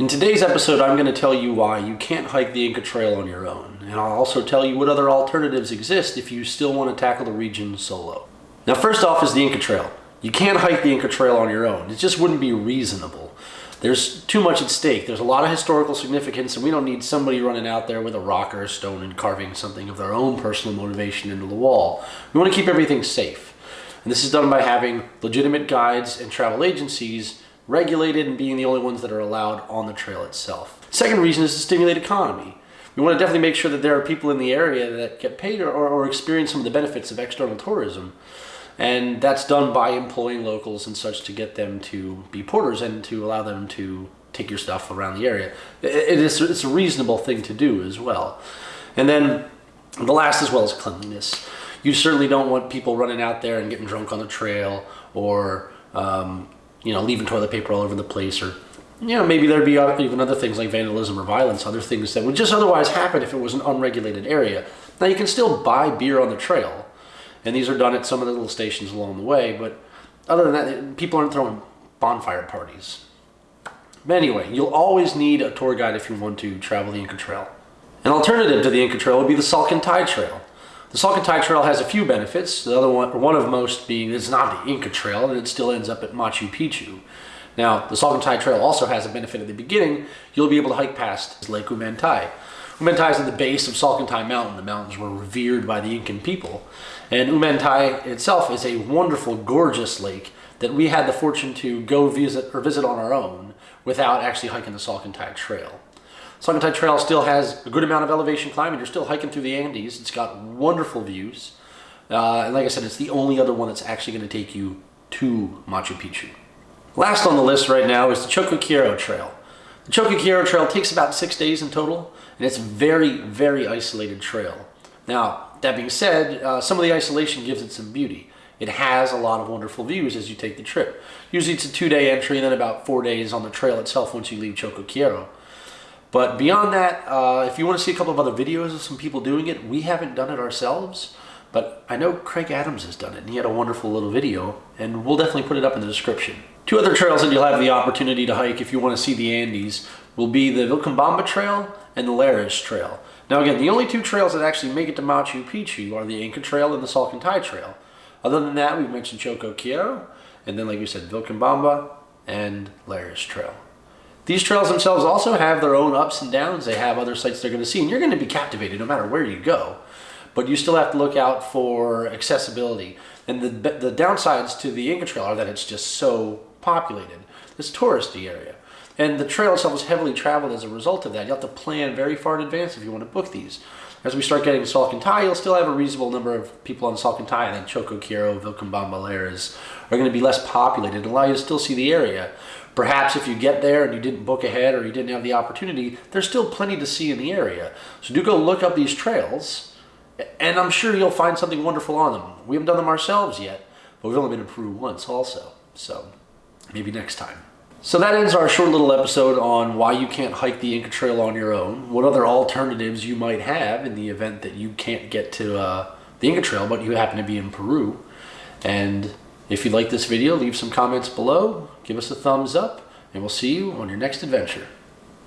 In today's episode, I'm going to tell you why you can't hike the Inca Trail on your own, and I'll also tell you what other alternatives exist if you still want to tackle the region solo. Now, first off is the Inca Trail. You can't hike the Inca Trail on your own. It just wouldn't be reasonable. There's too much at stake. There's a lot of historical significance, and we don't need somebody running out there with a rock or a stone and carving something of their own personal motivation into the wall. We want to keep everything safe. And this is done by having legitimate guides and travel agencies regulated and being the only ones that are allowed on the trail itself. Second reason is to stimulate economy. We want to definitely make sure that there are people in the area that get paid or, or experience some of the benefits of external tourism. And that's done by employing locals and such to get them to be porters and to allow them to take your stuff around the area. It is, it's a reasonable thing to do as well. And then the last as well is cleanliness. You certainly don't want people running out there and getting drunk on the trail or um, you know, leaving toilet paper all over the place or, you know, maybe there'd be uh, even other things like vandalism or violence, other things that would just otherwise happen if it was an unregulated area. Now you can still buy beer on the trail, and these are done at some of the little stations along the way, but other than that, people aren't throwing bonfire parties. But anyway, you'll always need a tour guide if you want to travel the Inca Trail. An alternative to the Inca Trail would be the Salcantay Trail. The Salcantay Trail has a few benefits, the other one, one of most being it's not the Inca Trail and it still ends up at Machu Picchu. Now, the Salcantay Trail also has a benefit at the beginning. You'll be able to hike past Lake Umantay. Umantay is at the base of Salcantay Mountain. The mountains were revered by the Incan people. And Umantay itself is a wonderful, gorgeous lake that we had the fortune to go visit or visit on our own without actually hiking the Salcantay Trail. Salcantay Trail still has a good amount of elevation climbing. You're still hiking through the Andes. It's got wonderful views. Uh, and like I said, it's the only other one that's actually going to take you to Machu Picchu. Last on the list right now is the Choquequirao Trail. The Choquequirao Trail takes about six days in total, and it's a very, very isolated trail. Now, that being said, uh, some of the isolation gives it some beauty. It has a lot of wonderful views as you take the trip. Usually it's a two-day entry and then about four days on the trail itself once you leave Choquequirao. But beyond that, uh, if you want to see a couple of other videos of some people doing it, we haven't done it ourselves, but I know Craig Adams has done it, and he had a wonderful little video, and we'll definitely put it up in the description. Two other trails that you'll have the opportunity to hike if you want to see the Andes will be the Vilcabamba Trail and the Lares Trail. Now again, the only two trails that actually make it to Machu Picchu are the Inca Trail and the Salcantay Trail. Other than that, we've mentioned Choquequirao, and then like you said, Vilcabamba and Lares Trail. These trails themselves also have their own ups and downs. They have other sites they're going to see, and you're going to be captivated no matter where you go. But you still have to look out for accessibility. And the, the downsides to the Inca Trail are that it's just so populated. It's touristy area. And the trail itself is heavily traveled as a result of that. You have to plan very far in advance if you want to book these. As we start getting Salcantay, you'll still have a reasonable number of people on Salcantay, and then Choquequirao, Vilcabamba, Lares are going to be less populated and allow you to still see the area. Perhaps if you get there and you didn't book ahead or you didn't have the opportunity, there's still plenty to see in the area. So do go look up these trails, and I'm sure you'll find something wonderful on them. We haven't done them ourselves yet, but we've only been to Peru once also. So maybe next time. So that ends our short little episode on why you can't hike the Inca Trail on your own, what other alternatives you might have in the event that you can't get to uh, the Inca Trail, but you happen to be in Peru. And if you like this video, leave some comments below, give us a thumbs up, and we'll see you on your next adventure.